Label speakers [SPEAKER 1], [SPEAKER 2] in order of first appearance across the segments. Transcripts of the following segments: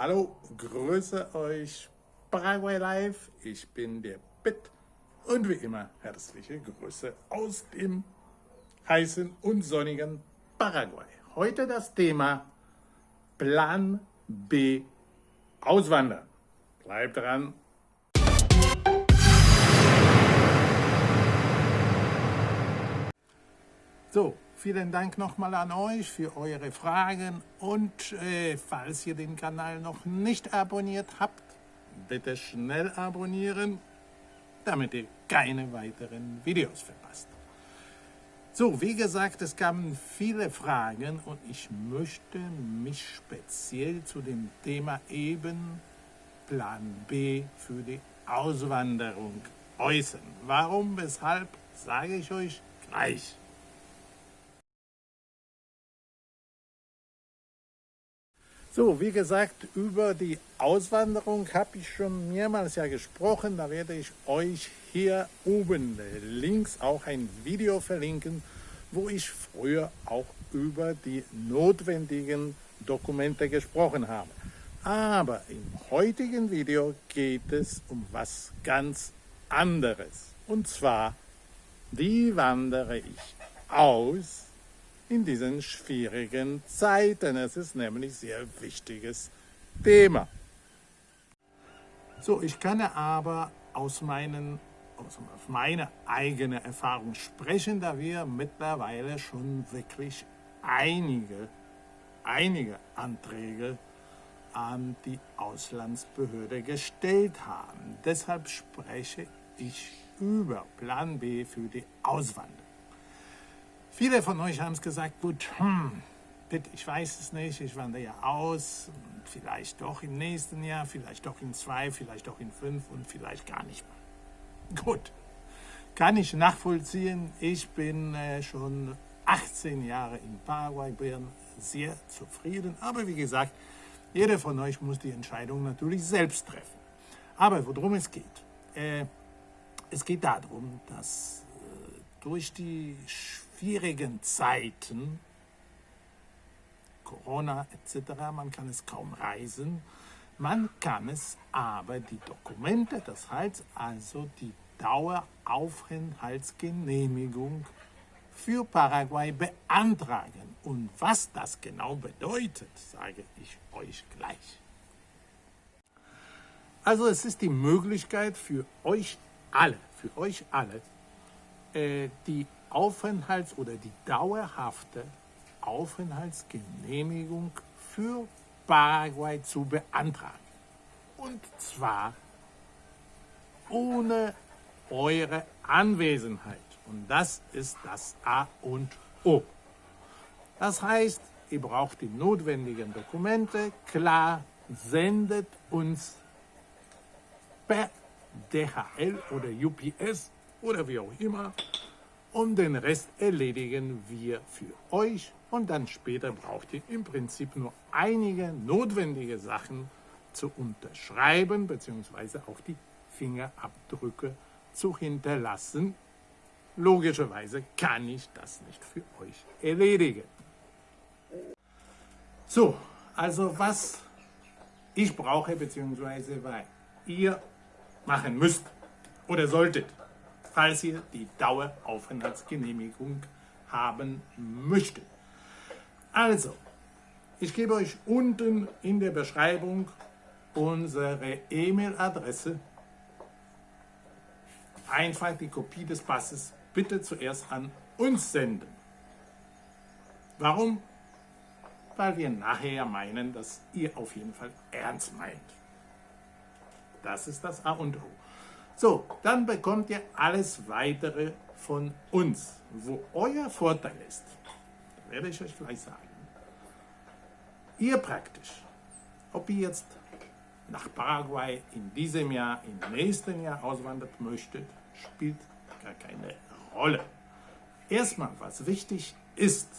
[SPEAKER 1] Hallo, grüße euch Paraguay Live. Ich bin der Pitt und wie immer herzliche Grüße aus dem heißen und sonnigen Paraguay. Heute das Thema Plan B Auswandern. Bleibt dran. So, vielen Dank nochmal an euch für eure Fragen und äh, falls ihr den Kanal noch nicht abonniert habt, bitte schnell abonnieren, damit ihr keine weiteren Videos verpasst. So, wie gesagt, es kamen viele Fragen und ich möchte mich speziell zu dem Thema eben Plan B für die Auswanderung äußern. Warum, weshalb, sage ich euch gleich. So, wie gesagt, über die Auswanderung habe ich schon mehrmals ja gesprochen. Da werde ich euch hier oben links auch ein Video verlinken, wo ich früher auch über die notwendigen Dokumente gesprochen habe. Aber im heutigen Video geht es um was ganz anderes. Und zwar, wie wandere ich aus in diesen schwierigen Zeiten. Es ist nämlich ein sehr wichtiges Thema. So, ich kann aber aus, meinen, aus meiner eigenen Erfahrung sprechen, da wir mittlerweile schon wirklich einige, einige Anträge an die Auslandsbehörde gestellt haben. Deshalb spreche ich über Plan B für die Auswanderung. Viele von euch haben es gesagt, gut, hm, bitte, ich weiß es nicht, ich wandere ja aus, vielleicht doch im nächsten Jahr, vielleicht doch in zwei, vielleicht doch in fünf und vielleicht gar nicht mehr. Gut, kann ich nachvollziehen. Ich bin äh, schon 18 Jahre in Paraguay, bin sehr zufrieden. Aber wie gesagt, jeder von euch muss die Entscheidung natürlich selbst treffen. Aber worum es geht? Äh, es geht darum, dass durch die schwierigen Zeiten, Corona etc., man kann es kaum reisen, man kann es aber die Dokumente, das heißt also die Daueraufenthaltsgenehmigung für Paraguay beantragen. Und was das genau bedeutet, sage ich euch gleich. Also es ist die Möglichkeit für euch alle, für euch alle, die Aufenthalts- oder die dauerhafte Aufenthaltsgenehmigung für Paraguay zu beantragen. Und zwar ohne eure Anwesenheit. Und das ist das A und O. Das heißt, ihr braucht die notwendigen Dokumente. Klar, sendet uns per DHL oder UPS oder wie auch immer und den Rest erledigen wir für euch und dann später braucht ihr im Prinzip nur einige notwendige Sachen zu unterschreiben bzw. auch die Fingerabdrücke zu hinterlassen. Logischerweise kann ich das nicht für euch erledigen. So, also was ich brauche bzw. was ihr machen müsst oder solltet falls ihr die Daueraufenthaltsgenehmigung haben möchtet. Also, ich gebe euch unten in der Beschreibung unsere E-Mail-Adresse. Einfach die Kopie des Passes bitte zuerst an uns senden. Warum? Weil wir nachher meinen, dass ihr auf jeden Fall ernst meint. Das ist das A und O. So, dann bekommt ihr alles weitere von uns. Wo euer Vorteil ist, werde ich euch gleich sagen. Ihr praktisch, ob ihr jetzt nach Paraguay in diesem Jahr, im nächsten Jahr auswandert möchtet, spielt gar keine Rolle. Erstmal, was wichtig ist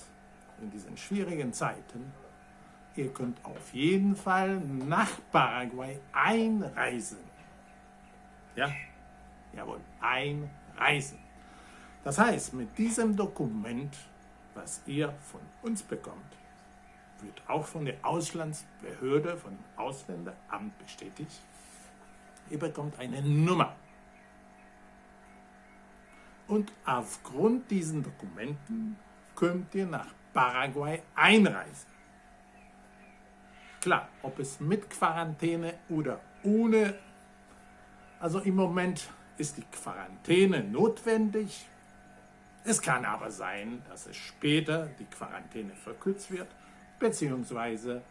[SPEAKER 1] in diesen schwierigen Zeiten, ihr könnt auf jeden Fall nach Paraguay einreisen. Ja, jawohl, einreisen. Das heißt, mit diesem Dokument, was ihr von uns bekommt, wird auch von der Auslandsbehörde, von dem Ausländeramt bestätigt. Ihr bekommt eine Nummer. Und aufgrund diesen Dokumenten könnt ihr nach Paraguay einreisen. Klar, ob es mit Quarantäne oder ohne, also im Moment ist die Quarantäne notwendig. Es kann aber sein, dass es später die Quarantäne verkürzt wird, beziehungsweise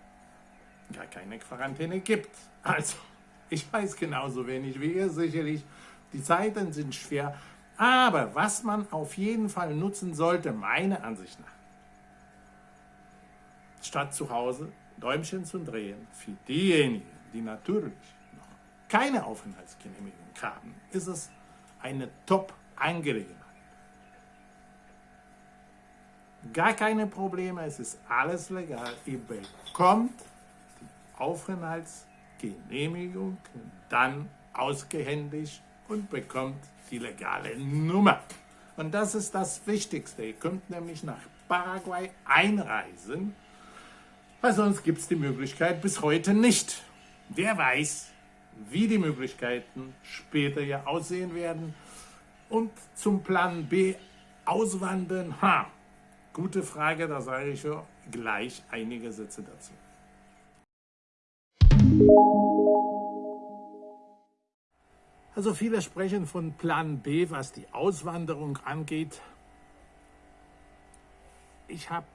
[SPEAKER 1] gar keine Quarantäne gibt. Also, ich weiß genauso wenig wie ihr sicherlich. Die Zeiten sind schwer, aber was man auf jeden Fall nutzen sollte, meiner Ansicht nach, statt zu Hause Däumchen zu drehen, für diejenigen, die natürlich noch keine Aufenthaltsgenehmigung haben, ist es eine Top-Angelegenheit. Gar keine Probleme, es ist alles legal. Ihr bekommt die Aufenthaltsgenehmigung dann ausgehändigt und bekommt die legale Nummer. Und das ist das Wichtigste. Ihr könnt nämlich nach Paraguay einreisen, weil sonst gibt es die Möglichkeit bis heute nicht. Wer weiß, wie die Möglichkeiten später ja aussehen werden. Und zum Plan B auswandern, ha, gute Frage, da sage ich ja gleich einige Sätze dazu. Also viele sprechen von Plan B, was die Auswanderung angeht. Ich habe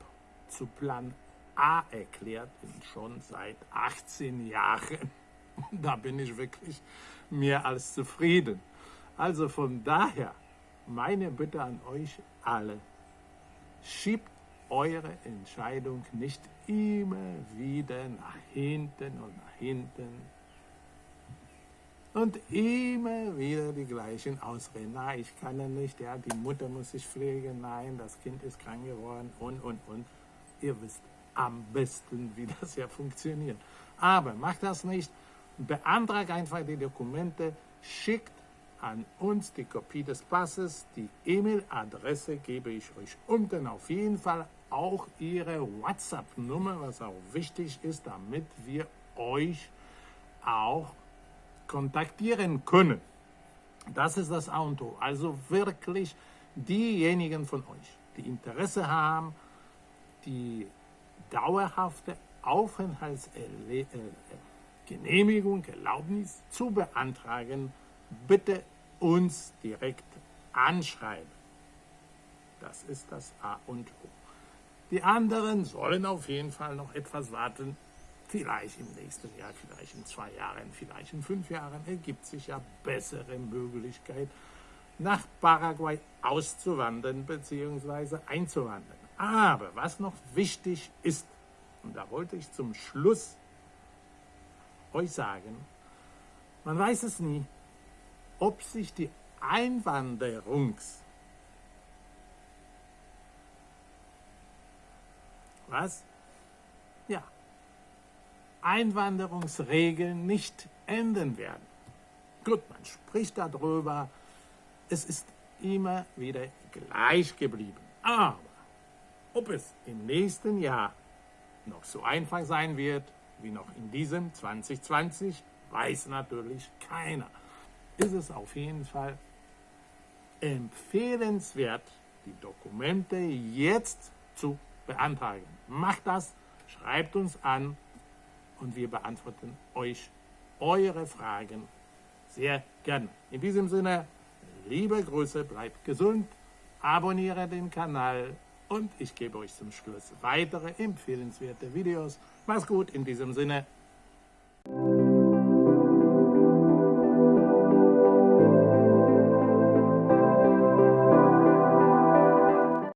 [SPEAKER 1] zu Plan A erklärt, schon seit 18 Jahren. Da bin ich wirklich mehr als zufrieden. Also von daher, meine Bitte an euch alle, schiebt eure Entscheidung nicht immer wieder nach hinten und nach hinten und immer wieder die gleichen Ausreden. Nein, ich kann ja nicht, ja, die Mutter muss sich pflegen, nein, das Kind ist krank geworden und, und, und. Ihr wisst am besten, wie das ja funktioniert. Aber macht das nicht, beantragt einfach die Dokumente, schickt an uns die Kopie des Passes, die E-Mail-Adresse gebe ich euch unten auf jeden Fall, auch Ihre WhatsApp-Nummer, was auch wichtig ist, damit wir euch auch kontaktieren können. Das ist das Auto. Also wirklich diejenigen von euch, die Interesse haben, die dauerhafte Aufenthaltsgenehmigung, Erlaubnis zu beantragen, bitte uns direkt anschreiben. Das ist das A und O. Die anderen sollen auf jeden Fall noch etwas warten, Vielleicht im nächsten Jahr, vielleicht in zwei Jahren, vielleicht in fünf Jahren ergibt sich ja bessere Möglichkeit, nach Paraguay auszuwandern bzw. einzuwandern. Aber was noch wichtig ist, und da wollte ich zum Schluss euch sagen, man weiß es nie, ob sich die Einwanderungs... Was? Ja, Einwanderungsregeln nicht enden werden. Gut, man spricht darüber, es ist immer wieder gleich geblieben. Aber ob es im nächsten Jahr noch so einfach sein wird, wie noch in diesem 2020, weiß natürlich keiner. Ist es auf jeden Fall empfehlenswert, die Dokumente jetzt zu beantragen. Macht das, schreibt uns an und wir beantworten euch eure Fragen sehr gerne. In diesem Sinne, liebe Grüße, bleibt gesund, abonniere den Kanal und ich gebe euch zum Schluss weitere empfehlenswerte Videos. Mach's gut, in diesem Sinne,